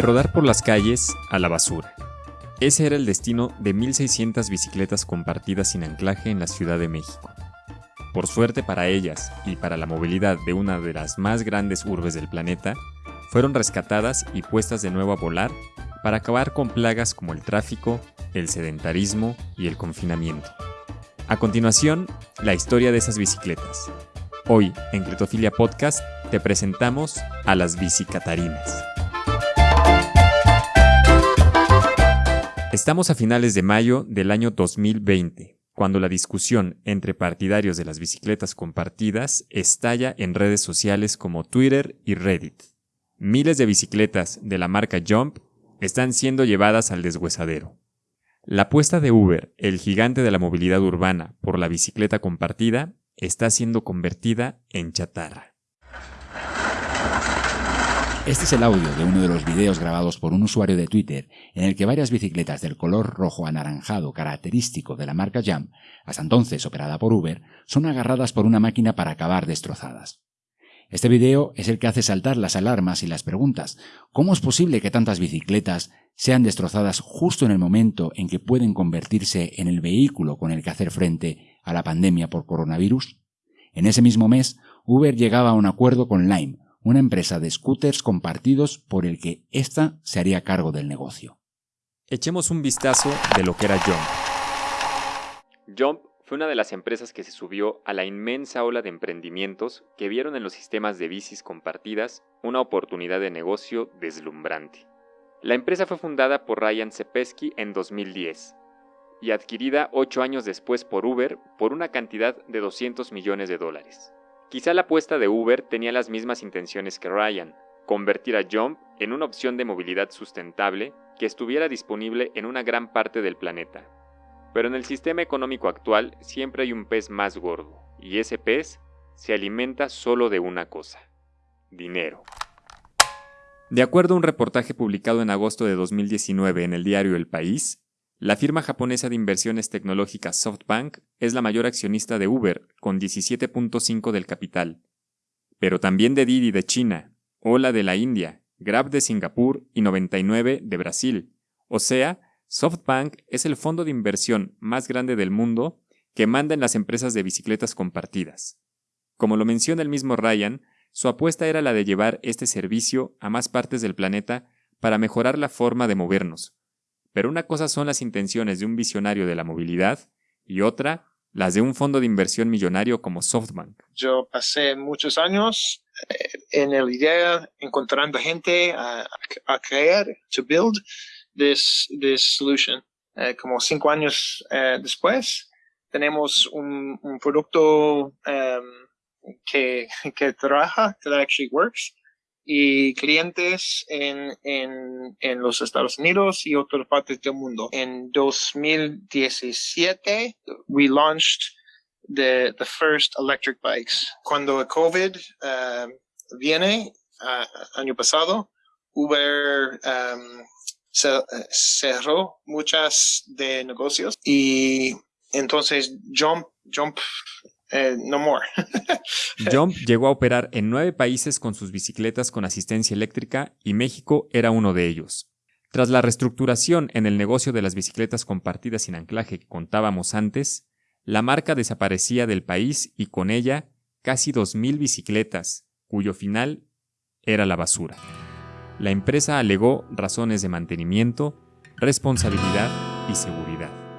De rodar por las calles a la basura. Ese era el destino de 1.600 bicicletas compartidas sin anclaje en la Ciudad de México. Por suerte para ellas y para la movilidad de una de las más grandes urbes del planeta, fueron rescatadas y puestas de nuevo a volar para acabar con plagas como el tráfico, el sedentarismo y el confinamiento. A continuación, la historia de esas bicicletas. Hoy, en Cretofilia Podcast, te presentamos a las bicicatarinas. Estamos a finales de mayo del año 2020, cuando la discusión entre partidarios de las bicicletas compartidas estalla en redes sociales como Twitter y Reddit. Miles de bicicletas de la marca Jump están siendo llevadas al deshuesadero. La apuesta de Uber, el gigante de la movilidad urbana, por la bicicleta compartida, está siendo convertida en chatarra. Este es el audio de uno de los videos grabados por un usuario de Twitter en el que varias bicicletas del color rojo anaranjado característico de la marca Jam, hasta entonces operada por Uber, son agarradas por una máquina para acabar destrozadas. Este video es el que hace saltar las alarmas y las preguntas. ¿Cómo es posible que tantas bicicletas sean destrozadas justo en el momento en que pueden convertirse en el vehículo con el que hacer frente a la pandemia por coronavirus? En ese mismo mes, Uber llegaba a un acuerdo con Lime, una empresa de scooters compartidos por el que ésta se haría cargo del negocio. Echemos un vistazo de lo que era Jump. Jump fue una de las empresas que se subió a la inmensa ola de emprendimientos que vieron en los sistemas de bicis compartidas una oportunidad de negocio deslumbrante. La empresa fue fundada por Ryan Sepesky en 2010 y adquirida ocho años después por Uber por una cantidad de 200 millones de dólares. Quizá la apuesta de Uber tenía las mismas intenciones que Ryan, convertir a Jump en una opción de movilidad sustentable que estuviera disponible en una gran parte del planeta. Pero en el sistema económico actual siempre hay un pez más gordo, y ese pez se alimenta solo de una cosa, dinero. De acuerdo a un reportaje publicado en agosto de 2019 en el diario El País, la firma japonesa de inversiones tecnológicas SoftBank es la mayor accionista de Uber, con 17.5 del capital, pero también de Didi de China, Ola de la India, Grab de Singapur y 99 de Brasil, o sea, SoftBank es el fondo de inversión más grande del mundo que manda en las empresas de bicicletas compartidas. Como lo menciona el mismo Ryan, su apuesta era la de llevar este servicio a más partes del planeta para mejorar la forma de movernos. Pero una cosa son las intenciones de un visionario de la movilidad y otra las de un fondo de inversión millonario como SoftBank. Yo pasé muchos años eh, en el idea encontrando gente a, a crear, to build this, this solution. Eh, como cinco años eh, después, tenemos un, producto um, que, que trabaja, que actually works, y clientes en, en, en los Estados Unidos y otras partes del mundo. En 2017, we launched the, the first electric bikes. Cuando el COVID uh, viene, uh, año pasado, Uber um, cerró muchas de negocios y entonces Jump, Jump, eh, no more. Jump llegó a operar en nueve países con sus bicicletas con asistencia eléctrica y México era uno de ellos. Tras la reestructuración en el negocio de las bicicletas compartidas sin anclaje que contábamos antes, la marca desaparecía del país y con ella casi 2.000 bicicletas, cuyo final era la basura. La empresa alegó razones de mantenimiento, responsabilidad y seguridad.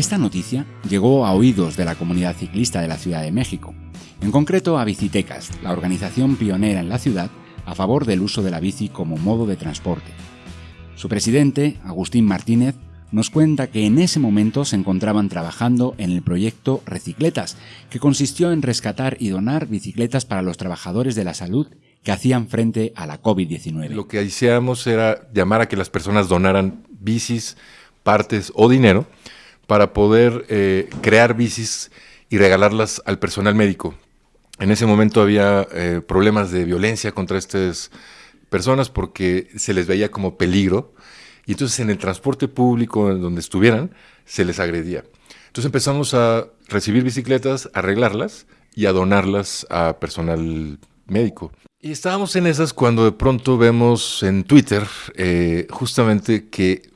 Esta noticia llegó a oídos de la comunidad ciclista de la Ciudad de México, en concreto a Bicitecas, la organización pionera en la ciudad a favor del uso de la bici como modo de transporte. Su presidente, Agustín Martínez, nos cuenta que en ese momento se encontraban trabajando en el proyecto Recicletas, que consistió en rescatar y donar bicicletas para los trabajadores de la salud que hacían frente a la COVID-19. Lo que hacíamos era llamar a que las personas donaran bicis, partes o dinero para poder eh, crear bicis y regalarlas al personal médico. En ese momento había eh, problemas de violencia contra estas personas porque se les veía como peligro y entonces en el transporte público, en donde estuvieran, se les agredía. Entonces empezamos a recibir bicicletas, arreglarlas y a donarlas a personal médico. Y estábamos en esas cuando de pronto vemos en Twitter eh, justamente que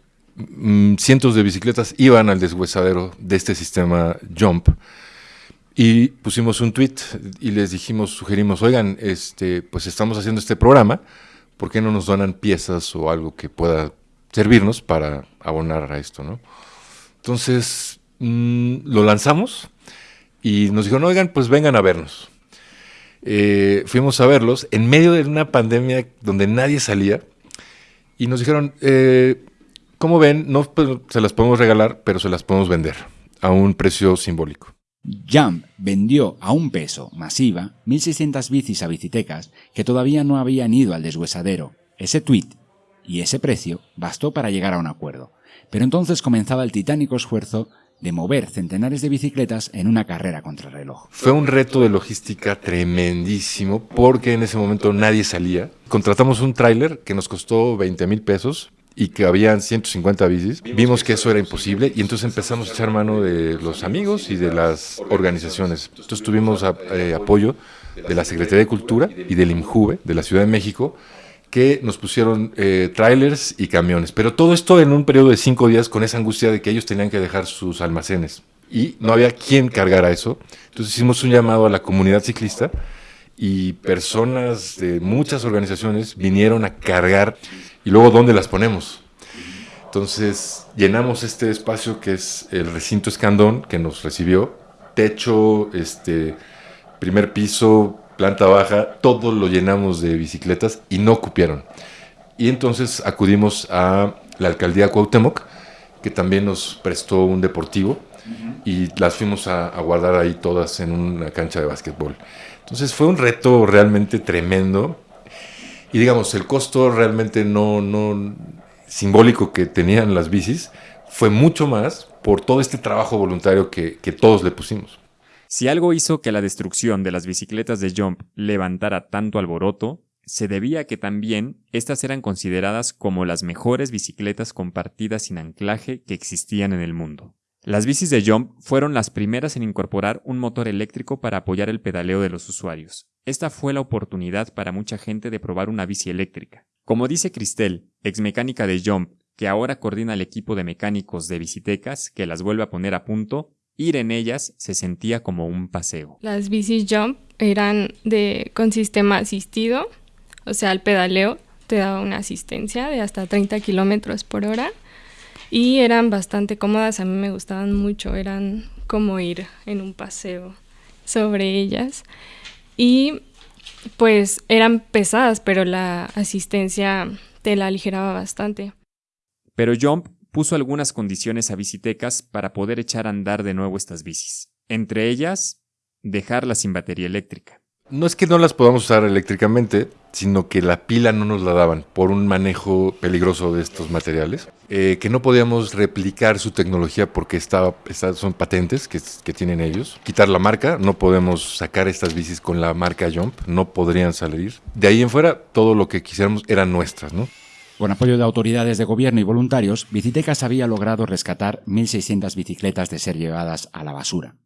cientos de bicicletas iban al deshuesadero de este sistema Jump. Y pusimos un tweet y les dijimos, sugerimos, oigan, este, pues estamos haciendo este programa, ¿por qué no nos donan piezas o algo que pueda servirnos para abonar a esto, ¿no? Entonces mm, lo lanzamos y nos dijeron, oigan, pues vengan a vernos. Eh, fuimos a verlos en medio de una pandemia donde nadie salía y nos dijeron, eh, como ven, no pues, se las podemos regalar, pero se las podemos vender a un precio simbólico. Jump vendió a un peso masiva 1.600 bicis a bicitecas que todavía no habían ido al deshuesadero. Ese tweet y ese precio bastó para llegar a un acuerdo. Pero entonces comenzaba el titánico esfuerzo de mover centenares de bicicletas en una carrera contra el reloj. Fue un reto de logística tremendísimo porque en ese momento nadie salía. Contratamos un tráiler que nos costó 20 mil pesos y que habían 150 bicis. Vimos que eso era imposible y entonces empezamos a echar mano de los amigos y de las organizaciones. Entonces tuvimos eh, apoyo de la Secretaría de Cultura y del IMJUVE de la Ciudad de México que nos pusieron eh, trailers y camiones. Pero todo esto en un periodo de cinco días con esa angustia de que ellos tenían que dejar sus almacenes. Y no había quien cargara eso. Entonces hicimos un llamado a la comunidad ciclista y personas de muchas organizaciones vinieron a cargar. Y luego, ¿dónde las ponemos? Entonces llenamos este espacio que es el recinto Escandón que nos recibió. Techo, este, primer piso, planta baja, todo lo llenamos de bicicletas y no cupieron. Y entonces acudimos a la alcaldía Cuauhtémoc, que también nos prestó un deportivo y las fuimos a, guardar ahí todas en una cancha de básquetbol. Entonces fue un reto realmente tremendo y digamos, el costo realmente no, no simbólico que tenían las bicis fue mucho más por todo este trabajo voluntario que, que todos le pusimos. Si algo hizo que la destrucción de las bicicletas de Jump levantara tanto alboroto, se debía a que también estas eran consideradas como las mejores bicicletas compartidas sin anclaje que existían en el mundo. Las bicis de Jump fueron las primeras en incorporar un motor eléctrico para apoyar el pedaleo de los usuarios. Esta fue la oportunidad para mucha gente de probar una bici eléctrica. Como dice Cristel, ex mecánica de Jump, que ahora coordina el equipo de mecánicos de bicitecas que las vuelve a poner a punto, Ir en ellas se sentía como un paseo. Las bicis jump eran de con sistema asistido, o sea, el pedaleo te daba una asistencia de hasta 30 kilómetros por hora y eran bastante cómodas, a mí me gustaban mucho, eran como ir en un paseo sobre ellas y pues eran pesadas, pero la asistencia te la aligeraba bastante. Pero Jump puso algunas condiciones a Bicitecas para poder echar a andar de nuevo estas bicis. Entre ellas, dejarlas sin batería eléctrica. No es que no las podamos usar eléctricamente, sino que la pila no nos la daban por un manejo peligroso de estos materiales, eh, que no podíamos replicar su tecnología porque estaba, son patentes que, tienen ellos. Quitar la marca, no podemos sacar estas bicis con la marca Jump, no podrían salir. De ahí en fuera, todo lo que quisiéramos eran nuestras, ¿no? Con apoyo de autoridades de gobierno y voluntarios, Bicitecas había logrado rescatar 1.600 bicicletas de ser llevadas a la basura.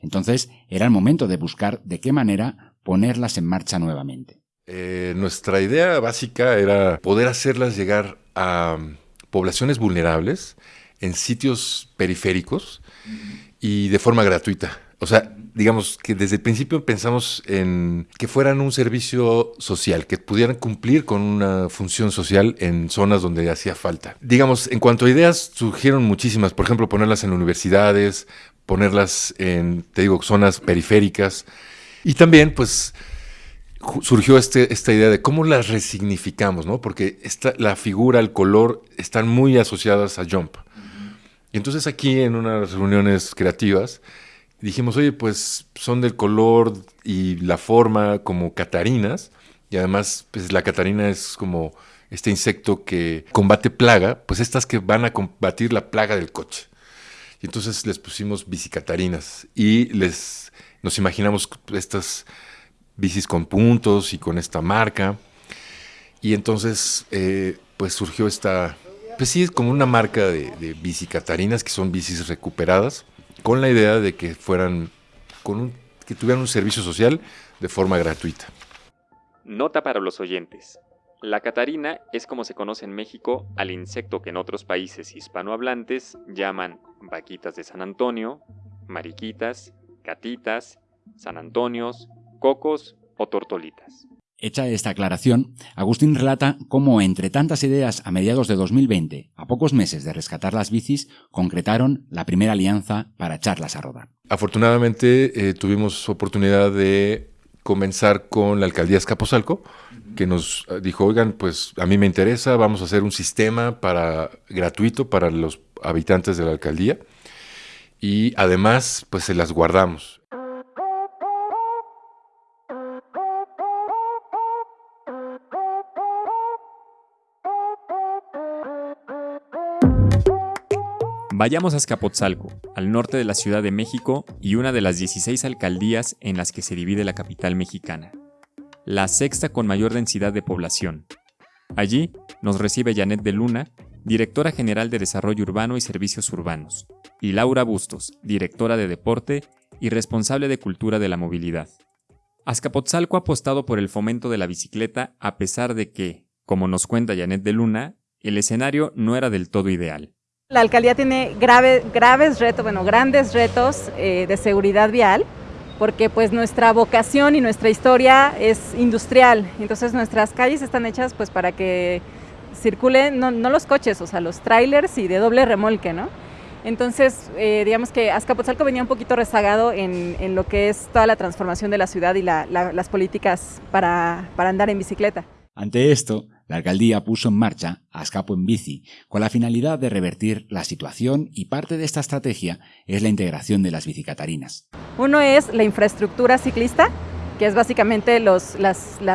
Entonces, era el momento de buscar de qué manera ponerlas en marcha nuevamente. Eh, nuestra idea básica era poder hacerlas llegar a poblaciones vulnerables en sitios periféricos y de forma gratuita. O sea, digamos que desde el principio pensamos en que fueran un servicio social, que pudieran cumplir con una función social en zonas donde hacía falta. Digamos, en cuanto a ideas, surgieron muchísimas, por ejemplo, ponerlas en universidades, ponerlas en, te digo, zonas periféricas. Y también, pues, surgió este, esta idea de cómo las resignificamos, ¿no? Porque esta, la figura, el color, están muy asociadas a Jump. Y entonces aquí en unas reuniones creativas, dijimos, oye, pues son del color y la forma como catarinas, y además, pues la catarina es como este insecto que combate plaga, pues estas que van a combatir la plaga del coche. Y entonces les pusimos bicicatarinas y les nos imaginamos estas bicis con puntos y con esta marca. Y entonces, eh, pues surgió esta, pues sí, es como una marca de, de bicicatarinas que son bicis recuperadas con la idea de que fueran, con que tuvieran un servicio social de forma gratuita. Nota para los oyentes. La catarina es como se conoce en México al insecto que en otros países hispanohablantes llaman vaquitas de San Antonio, mariquitas, gatitas, San Antonios, cocos o tortolitas. Hecha esta aclaración, Agustín relata cómo entre tantas ideas a mediados de 2020, a pocos meses de rescatar las bicis, concretaron la primera alianza para echarlas a rodar. Afortunadamente eh, tuvimos oportunidad de comenzar con la alcaldía Escaposalco, que nos eh, dijo, oigan, pues a mí me interesa, vamos a hacer un sistema para gratuito para los habitantes de la alcaldía y además pues se las guardamos. Vayamos a Escapotzalco, al norte de la Ciudad de México y una de las 16 alcaldías en las que se divide la capital mexicana, la sexta con mayor densidad de población. Allí nos recibe Janet de Luna, directora general de Desarrollo Urbano y Servicios Urbanos, y Laura Bustos, directora de Deporte y responsable de Cultura de la Movilidad. Azcapotzalco ha apostado por el fomento de la bicicleta a pesar de que, como nos cuenta Janet de Luna, el escenario no era del todo ideal. La alcaldía tiene graves retos, bueno, grandes retos eh, de seguridad vial, porque pues nuestra vocación y nuestra historia es industrial, entonces nuestras calles están hechas pues para que circulen, no, los coches, o sea, los trailers y de doble remolque, ¿no? Entonces, eh, digamos que Azcapotzalco venía un poquito rezagado en, lo que es toda la transformación de la ciudad y las políticas para, para andar en bicicleta. Ante esto, la alcaldía puso en marcha Azcapo en Bici, con la finalidad de revertir la situación y parte de esta estrategia es la integración de las bicicatarinas. Uno es la infraestructura ciclista, que es básicamente las,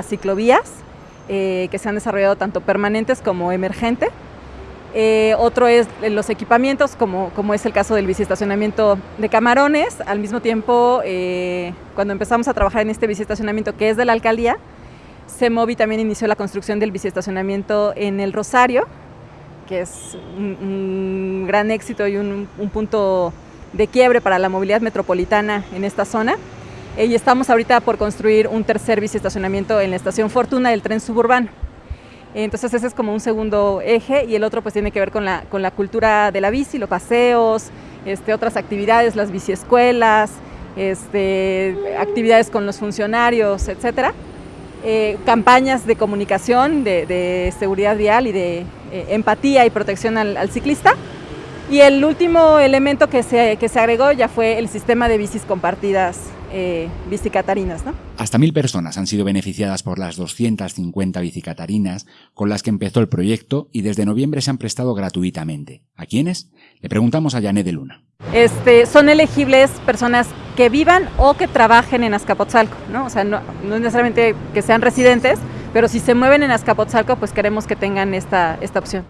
ciclovías eh, que se han desarrollado tanto permanentes como emergentes. Eh, otro es los equipamientos, como, como es el caso del biciestacionamiento de Camarones. Al mismo tiempo, eh, cuando empezamos a trabajar en este biciestacionamiento que es de la alcaldía, CEMOVI también inició la construcción del biciestacionamiento en el Rosario, que es un, gran éxito y un, punto de quiebre para la movilidad metropolitana en esta zona. Eh, y estamos ahorita por construir un tercer biciestacionamiento en la estación Fortuna del tren suburbano. Entonces ese es como un segundo eje y el otro pues tiene que ver con la, con la cultura de la bici, los paseos, este, otras actividades, las biciescuelas, este, actividades con los funcionarios, etcétera. Eh, campañas de comunicación, de, seguridad vial y de eh, empatía y protección al, ciclista. Y el último elemento que se, que se agregó ya fue el sistema de bicis compartidas, eh, bicicatarinas. ¿no? Hasta mil personas han sido beneficiadas por las 250 bicicatarinas con las que empezó el proyecto y desde noviembre se han prestado gratuitamente. ¿A quiénes? Le preguntamos a Janet de Luna. Este, son elegibles personas que vivan o que trabajen en Azcapotzalco, ¿no? O sea, no, no necesariamente que sean residentes, pero si se mueven en Azcapotzalco, pues queremos que tengan esta, esta opción.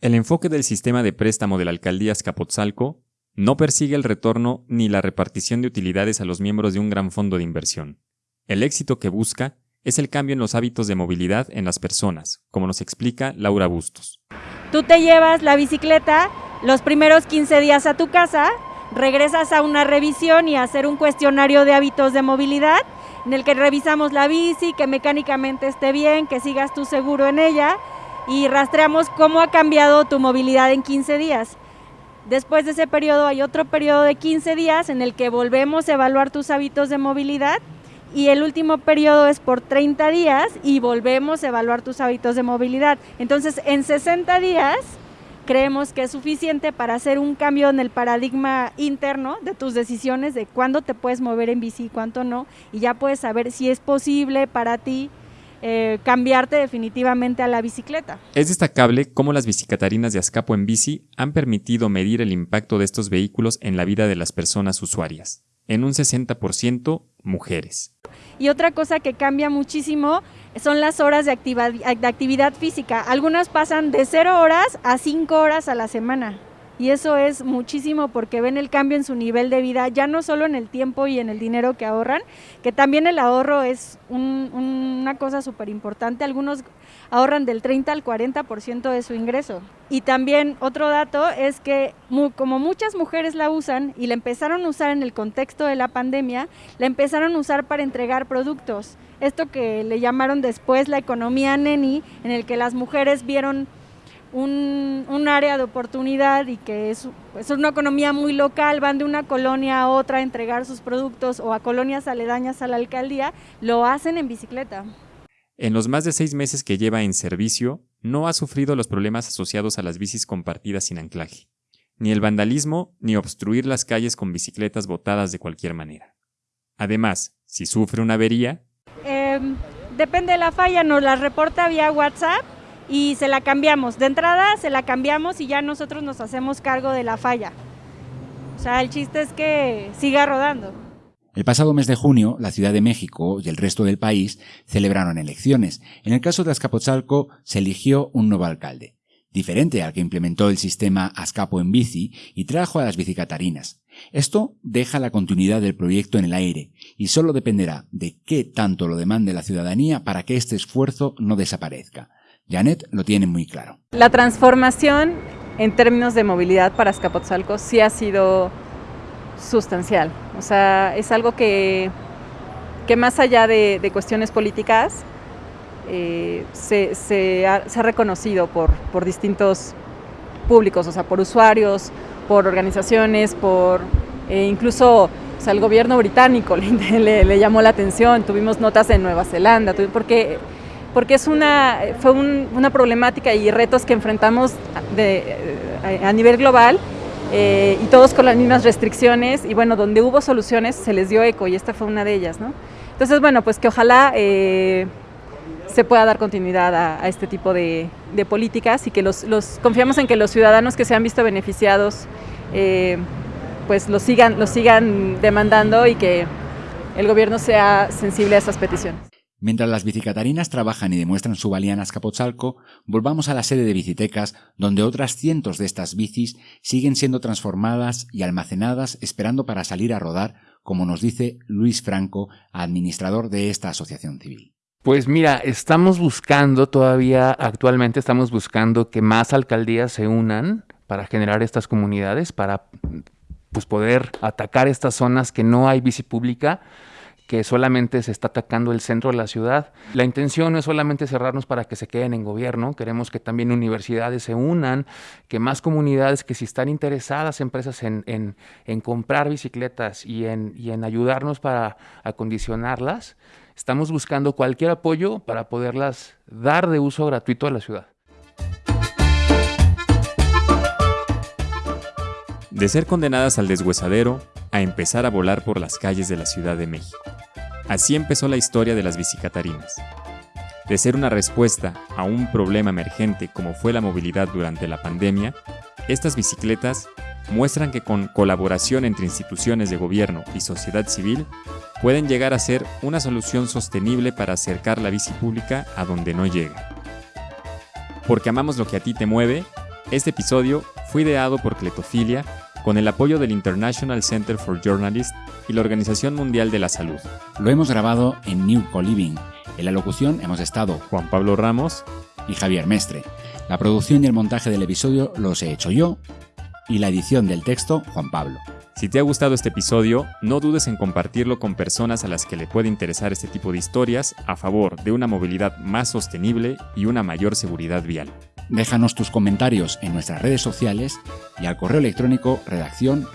El enfoque del sistema de préstamo de la alcaldía Azcapotzalco no persigue el retorno ni la repartición de utilidades a los miembros de un gran fondo de inversión. El éxito que busca es el cambio en los hábitos de movilidad en las personas, como nos explica Laura Bustos. Tú te llevas la bicicleta los primeros 15 días a tu casa, regresas a una revisión y a hacer un cuestionario de hábitos de movilidad en el que revisamos la bici, que mecánicamente esté bien, que sigas tu seguro en ella y rastreamos cómo ha cambiado tu movilidad en 15 días. Después de ese periodo hay otro periodo de 15 días en el que volvemos a evaluar tus hábitos de movilidad y el último periodo es por 30 días y volvemos a evaluar tus hábitos de movilidad. Entonces, en 60 días creemos que es suficiente para hacer un cambio en el paradigma interno de tus decisiones de cuándo te puedes mover en bici y cuánto no, y ya puedes saber si es posible para ti eh, cambiarte definitivamente a la bicicleta. Es destacable cómo las bicicatarinas de Azcapo en bici han permitido medir el impacto de estos vehículos en la vida de las personas usuarias, en un 60% mujeres. Y otra cosa que cambia muchísimo son las horas de, de actividad física. Algunas pasan de 0 horas a 5 horas a la semana y eso es muchísimo porque ven el cambio en su nivel de vida, ya no solo en el tiempo y en el dinero que ahorran, que también el ahorro es una cosa súper importante. Algunos, ahorran del 30 al 40% de su ingreso. Y también otro dato es que como muchas mujeres la usan y la empezaron a usar en el contexto de la pandemia, la empezaron a usar para entregar productos. Esto que le llamaron después la economía neni, en el que las mujeres vieron un, área de oportunidad y que es, es, una economía muy local, van de una colonia a otra a entregar sus productos o a colonias aledañas a la alcaldía, lo hacen en bicicleta. En los más de seis meses que lleva en servicio, no ha sufrido los problemas asociados a las bicis compartidas sin anclaje, ni el vandalismo ni obstruir las calles con bicicletas botadas de cualquier manera. Además, si sufre una avería... Em, depende de la falla, nos la reporta vía WhatsApp y se la cambiamos. De entrada se la cambiamos y ya nosotros nos hacemos cargo de la falla. O sea, el chiste es que siga rodando. El pasado mes de junio, la Ciudad de México y el resto del país celebraron elecciones. En el caso de Azcapotzalco, se eligió un nuevo alcalde, diferente al que implementó el sistema Azcapo en bici y trajo a las bicicatarinas. Esto deja la continuidad del proyecto en el aire y solo dependerá de qué tanto lo demande la ciudadanía para que este esfuerzo no desaparezca. Janet lo tiene muy claro. La transformación en términos de movilidad para Azcapotzalco sí ha sido sustancial. O sea, es algo que, que más allá de, cuestiones políticas, eh, se, ha, reconocido por, por, distintos públicos, o sea, por usuarios, por organizaciones, por eh, incluso o el gobierno británico le, llamó la atención, tuvimos notas en Nueva Zelanda, porque, porque es una, fue una problemática y retos que enfrentamos de, a nivel global eh, y todos con las mismas restricciones y bueno, donde hubo soluciones se les dio eco y esta fue una de ellas. Entonces, bueno, pues que ojalá eh, se pueda dar continuidad a, este tipo de, políticas y que los, confiamos en que los ciudadanos que se han visto beneficiados eh, pues lo sigan, lo sigan demandando y que el gobierno sea sensible a esas peticiones. Mientras las bicicatarinas trabajan y demuestran su valía en Azcapotzalco, volvamos a la sede de Bicitecas, donde otras cientos de estas bicis siguen siendo transformadas y almacenadas esperando para salir a rodar, como nos dice Luis Franco, administrador de esta asociación civil. Pues mira, estamos buscando todavía, actualmente estamos buscando que más alcaldías se unan para generar estas comunidades, para pues, poder atacar estas zonas que no hay bici pública que solamente se está atacando el centro de la ciudad. La intención no es solamente cerrarnos para que se queden en gobierno, queremos que también universidades se unan, que más comunidades que si están interesadas, empresas en, en, comprar bicicletas y en, y en ayudarnos para acondicionarlas, estamos buscando cualquier apoyo para poderlas dar de uso gratuito a la ciudad. De ser condenadas al deshuesadero, a empezar a volar por las calles de la Ciudad de México. Así empezó la historia de las bicicatarinas. De ser una respuesta a un problema emergente como fue la movilidad durante la pandemia, estas bicicletas muestran que con colaboración entre instituciones de gobierno y sociedad civil pueden llegar a ser una solución sostenible para acercar la bici pública a donde no llega. Porque amamos lo que a ti te mueve, este episodio fue ideado por Cletofilia con el apoyo del International Center for Journalists y la Organización Mundial de la Salud. Lo hemos grabado en New Co-Living. En la locución hemos estado Juan Pablo Ramos y Javier Mestre. La producción y el montaje del episodio los he hecho yo y la edición del texto Juan Pablo. Si te ha gustado este episodio, no dudes en compartirlo con personas a las que le puede interesar este tipo de historias a favor de una movilidad más sostenible y una mayor seguridad vial. Déjanos tus comentarios en nuestras redes sociales y al correo electrónico redacción